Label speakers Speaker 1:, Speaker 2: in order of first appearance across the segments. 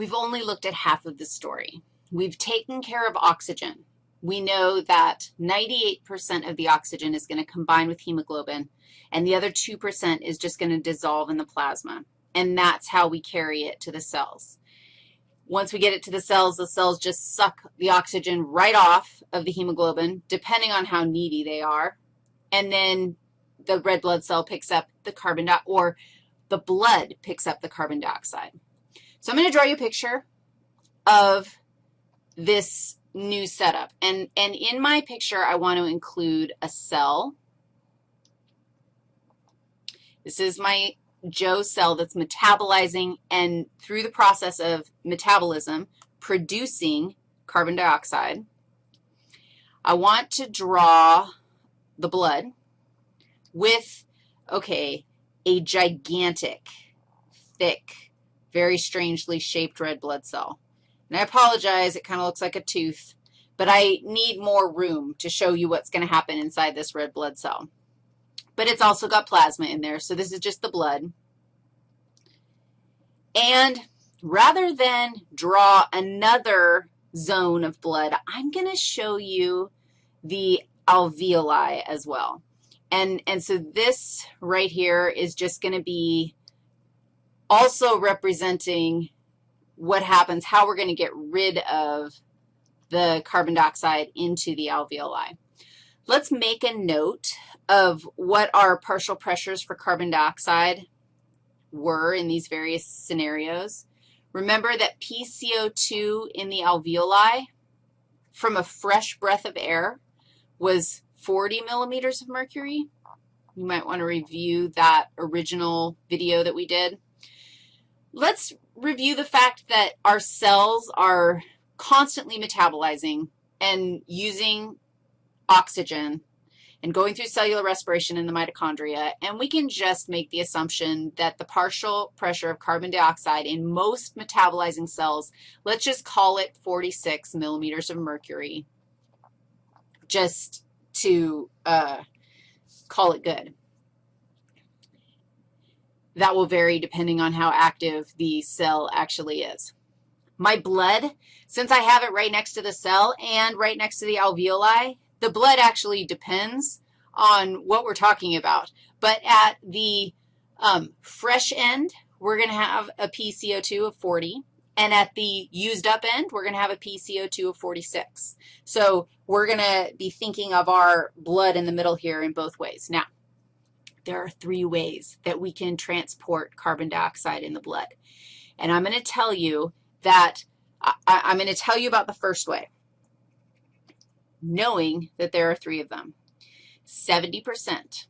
Speaker 1: we've only looked at half of the story. We've taken care of oxygen. We know that 98% of the oxygen is going to combine with hemoglobin, and the other 2% is just going to dissolve in the plasma, and that's how we carry it to the cells. Once we get it to the cells, the cells just suck the oxygen right off of the hemoglobin, depending on how needy they are, and then the red blood cell picks up the carbon dioxide, or the blood picks up the carbon dioxide. So I'm going to draw you a picture of this new setup. And, and in my picture, I want to include a cell. This is my Joe cell that's metabolizing and through the process of metabolism, producing carbon dioxide. I want to draw the blood with, okay, a gigantic, thick, very strangely shaped red blood cell. And I apologize, it kind of looks like a tooth, but I need more room to show you what's going to happen inside this red blood cell. But it's also got plasma in there, so this is just the blood. And rather than draw another zone of blood, I'm going to show you the alveoli as well. And, and so this right here is just going to be also representing what happens, how we're going to get rid of the carbon dioxide into the alveoli. Let's make a note of what our partial pressures for carbon dioxide were in these various scenarios. Remember that PCO2 in the alveoli from a fresh breath of air was 40 millimeters of mercury. You might want to review that original video that we did. Let's review the fact that our cells are constantly metabolizing and using oxygen and going through cellular respiration in the mitochondria, and we can just make the assumption that the partial pressure of carbon dioxide in most metabolizing cells, let's just call it 46 millimeters of mercury, just to uh, call it good. That will vary depending on how active the cell actually is. My blood, since I have it right next to the cell and right next to the alveoli, the blood actually depends on what we're talking about. But at the um, fresh end, we're going to have a PCO2 of 40. And at the used up end, we're going to have a PCO2 of 46. So we're going to be thinking of our blood in the middle here in both ways. Now, there are three ways that we can transport carbon dioxide in the blood. And I'm going to tell you that I, am going to tell you about the first way, knowing that there are three of them. 70%.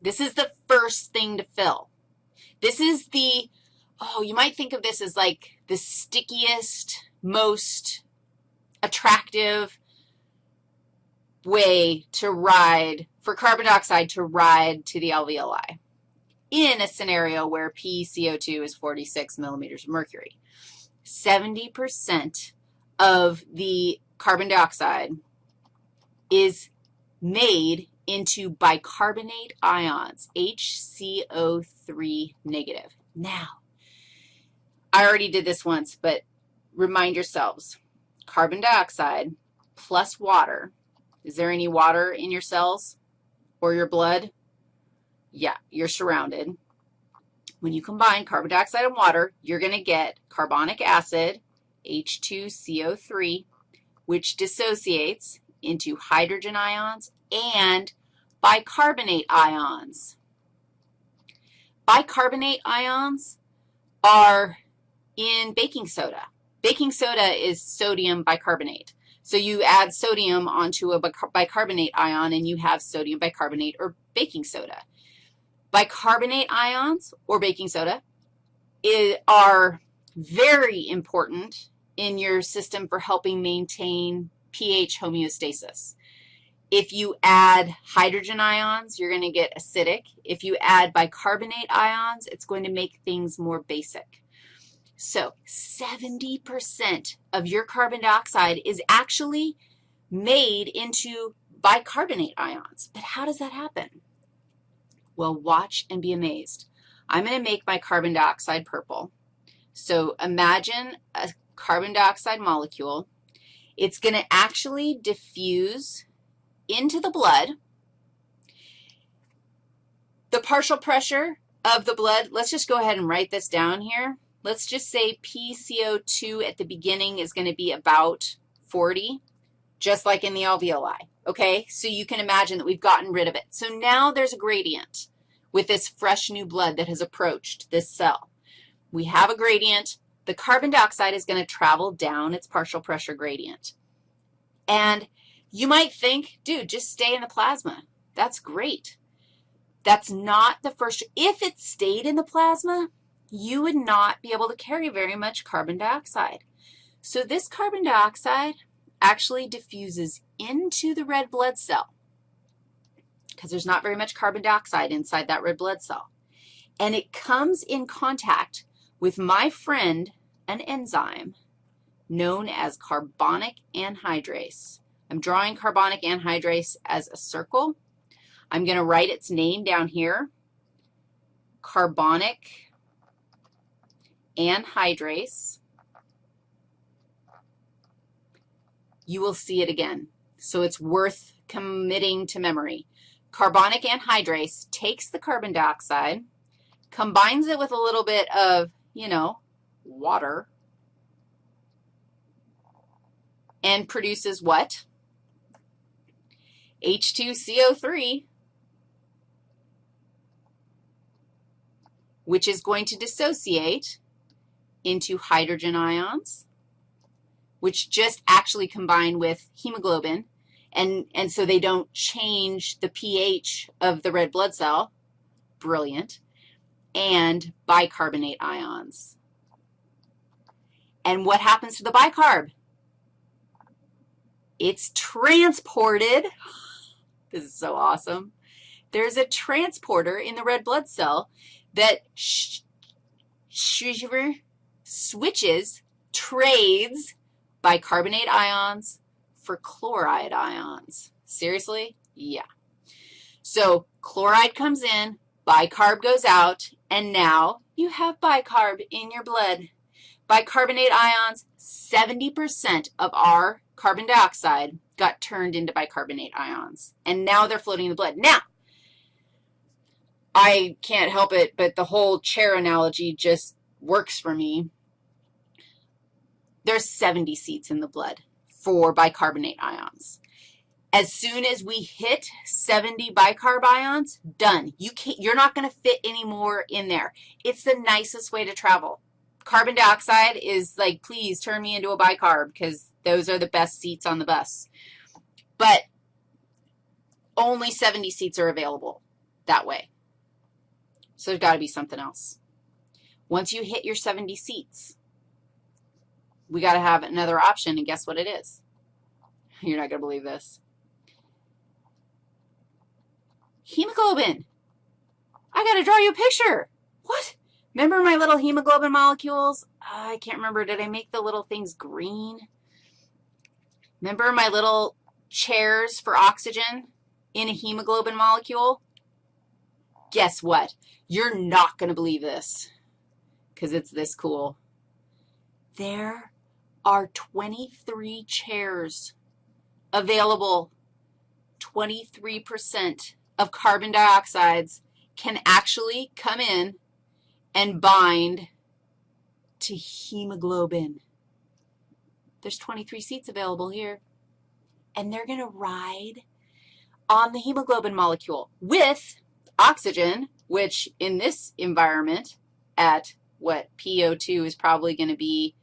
Speaker 1: This is the first thing to fill. This is the oh, you might think of this as like the stickiest, most attractive way to ride, for carbon dioxide to ride to the alveoli in a scenario where PCO2 is 46 millimeters of mercury. 70% of the carbon dioxide is made into bicarbonate ions, HCO3 negative. Now, I already did this once, but remind yourselves, carbon dioxide plus water. Is there any water in your cells or your blood? Yeah, you're surrounded. When you combine carbon dioxide and water, you're going to get carbonic acid, H2CO3, which dissociates into hydrogen ions and bicarbonate ions. Bicarbonate ions are in baking soda. Baking soda is sodium bicarbonate. So you add sodium onto a bicarbonate ion, and you have sodium bicarbonate or baking soda. Bicarbonate ions or baking soda are very important in your system for helping maintain pH homeostasis. If you add hydrogen ions, you're going to get acidic. If you add bicarbonate ions, it's going to make things more basic. So 70% of your carbon dioxide is actually made into bicarbonate ions. But how does that happen? Well, watch and be amazed. I'm going to make my carbon dioxide purple. So imagine a carbon dioxide molecule. It's going to actually diffuse into the blood. The partial pressure of the blood, let's just go ahead and write this down here. Let's just say PCO2 at the beginning is going to be about 40, just like in the alveoli, okay? So you can imagine that we've gotten rid of it. So now there's a gradient with this fresh new blood that has approached this cell. We have a gradient. The carbon dioxide is going to travel down its partial pressure gradient. And you might think, dude, just stay in the plasma. That's great. That's not the first. If it stayed in the plasma, you would not be able to carry very much carbon dioxide. So this carbon dioxide actually diffuses into the red blood cell because there's not very much carbon dioxide inside that red blood cell. And it comes in contact with my friend, an enzyme known as carbonic anhydrase. I'm drawing carbonic anhydrase as a circle. I'm going to write its name down here, carbonic anhydrase. You will see it again, so it's worth committing to memory. Carbonic anhydrase takes the carbon dioxide, combines it with a little bit of, you know, water, and produces what? H2CO3, which is going to dissociate into hydrogen ions, which just actually combine with hemoglobin, and, and so they don't change the pH of the red blood cell. Brilliant. And bicarbonate ions. And what happens to the bicarb? It's transported. This is so awesome. There's a transporter in the red blood cell that sh switches, trades bicarbonate ions for chloride ions. Seriously? Yeah. So chloride comes in, bicarb goes out, and now you have bicarb in your blood. Bicarbonate ions, 70% of our carbon dioxide got turned into bicarbonate ions, and now they're floating in the blood. Now, I can't help it, but the whole chair analogy just works for me. There's 70 seats in the blood for bicarbonate ions. As soon as we hit 70 bicarb ions, done. You can't, you're not going to fit any more in there. It's the nicest way to travel. Carbon dioxide is like, please turn me into a bicarb because those are the best seats on the bus. But only 70 seats are available that way. So there's got to be something else. Once you hit your 70 seats, we got to have another option, and guess what it is? You're not going to believe this. Hemoglobin. I got to draw you a picture. What? Remember my little hemoglobin molecules? Uh, I can't remember. Did I make the little things green? Remember my little chairs for oxygen in a hemoglobin molecule? Guess what? You're not going to believe this because it's this cool. There are 23 chairs available. 23% of carbon dioxides can actually come in and bind to hemoglobin. There's 23 seats available here. And they're going to ride on the hemoglobin molecule with oxygen, which in this environment at what PO2 is probably going to be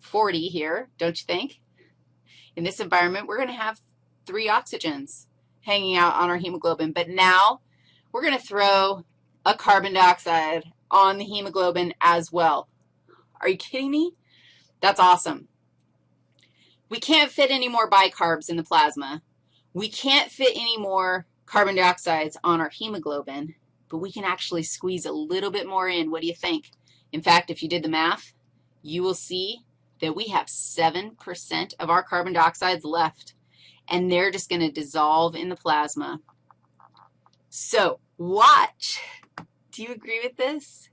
Speaker 1: 40 here, don't you think? In this environment, we're going to have three oxygens hanging out on our hemoglobin. But now we're going to throw a carbon dioxide on the hemoglobin as well. Are you kidding me? That's awesome. We can't fit any more bicarbs in the plasma. We can't fit any more carbon dioxides on our hemoglobin, but we can actually squeeze a little bit more in. What do you think? In fact, if you did the math, you will see that we have 7% of our carbon dioxides left, and they're just going to dissolve in the plasma. So watch. Do you agree with this?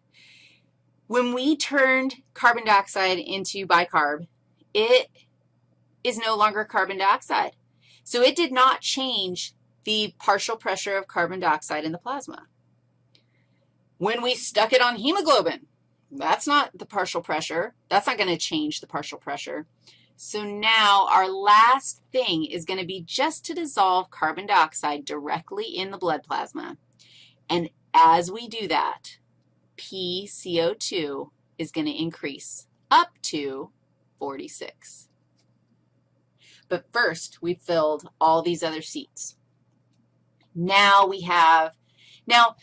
Speaker 1: When we turned carbon dioxide into bicarb, it is no longer carbon dioxide. So it did not change the partial pressure of carbon dioxide in the plasma. When we stuck it on hemoglobin, that's not the partial pressure. That's not going to change the partial pressure. So now our last thing is going to be just to dissolve carbon dioxide directly in the blood plasma. And as we do that, PCO2 is going to increase up to 46. But first, we filled all these other seats. Now we have, now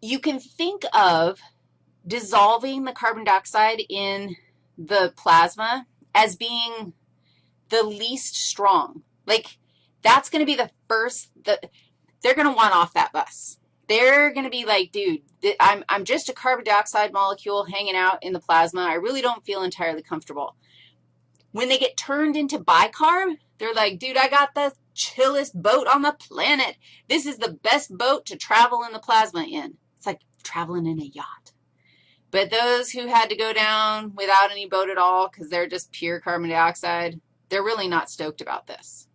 Speaker 1: you can think of dissolving the carbon dioxide in the plasma as being the least strong. Like, that's going to be the first, the, they're going to want off that bus. They're going to be like, dude, I'm, I'm just a carbon dioxide molecule hanging out in the plasma. I really don't feel entirely comfortable. When they get turned into bicarb, they're like, dude, I got the chillest boat on the planet. This is the best boat to travel in the plasma in. It's like traveling in a yacht. But those who had to go down without any boat at all because they're just pure carbon dioxide, they're really not stoked about this.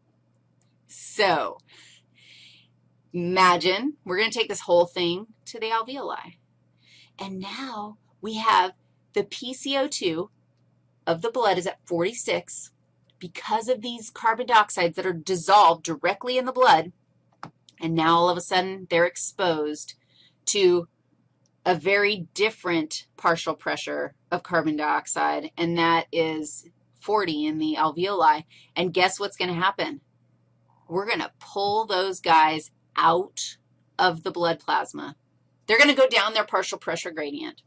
Speaker 1: So imagine we're going to take this whole thing to the alveoli. And now we have the PCO2 of the blood is at 46 because of these carbon dioxides that are dissolved directly in the blood, and now all of a sudden they're exposed to a very different partial pressure of carbon dioxide, and that is 40 in the alveoli. And guess what's going to happen? We're going to pull those guys out of the blood plasma. They're going to go down their partial pressure gradient.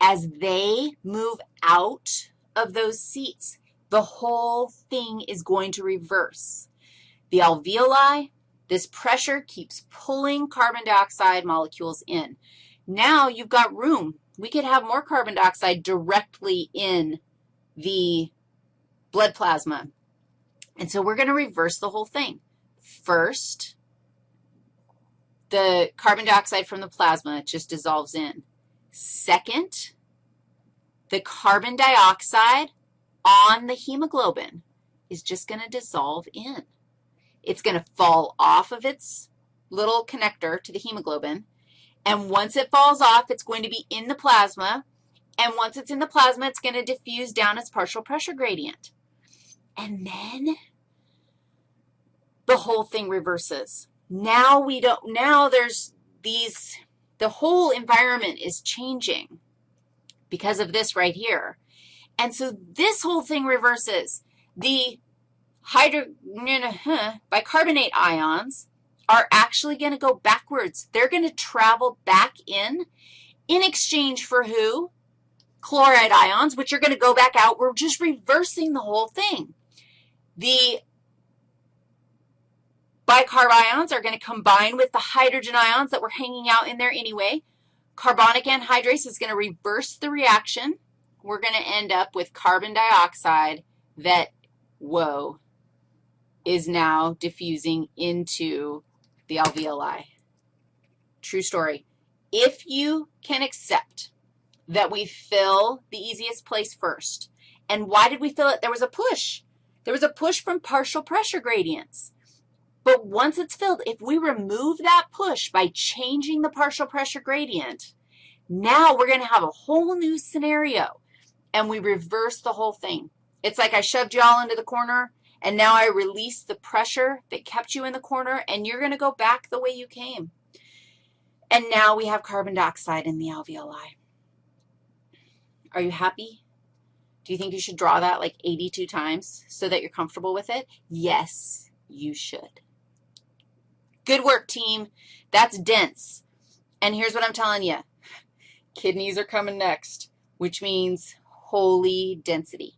Speaker 1: As they move out of those seats, the whole thing is going to reverse. The alveoli, this pressure keeps pulling carbon dioxide molecules in. Now you've got room. We could have more carbon dioxide directly in the blood plasma. And so we're going to reverse the whole thing. First, the carbon dioxide from the plasma just dissolves in. Second, the carbon dioxide on the hemoglobin is just going to dissolve in. It's going to fall off of its little connector to the hemoglobin, and once it falls off, it's going to be in the plasma, and once it's in the plasma, it's going to diffuse down its partial pressure gradient. And then the whole thing reverses. Now we don't, now there's these, the whole environment is changing because of this right here. And so this whole thing reverses. The hydro, bicarbonate ions are actually going to go backwards. They're going to travel back in in exchange for who? Chloride ions, which are going to go back out. We're just reversing the whole thing. The bicarb ions are going to combine with the hydrogen ions that were hanging out in there anyway. Carbonic anhydrase is going to reverse the reaction. We're going to end up with carbon dioxide that, whoa, is now diffusing into the alveoli. True story. If you can accept that we fill the easiest place first, and why did we fill it? There was a push. There was a push from partial pressure gradients. But once it's filled, if we remove that push by changing the partial pressure gradient, now we're going to have a whole new scenario, and we reverse the whole thing. It's like I shoved you all into the corner, and now I release the pressure that kept you in the corner, and you're going to go back the way you came. And now we have carbon dioxide in the alveoli. Are you happy? Do you think you should draw that like 82 times so that you're comfortable with it? Yes, you should. Good work, team. That's dense. And here's what I'm telling you. Kidneys are coming next, which means holy density.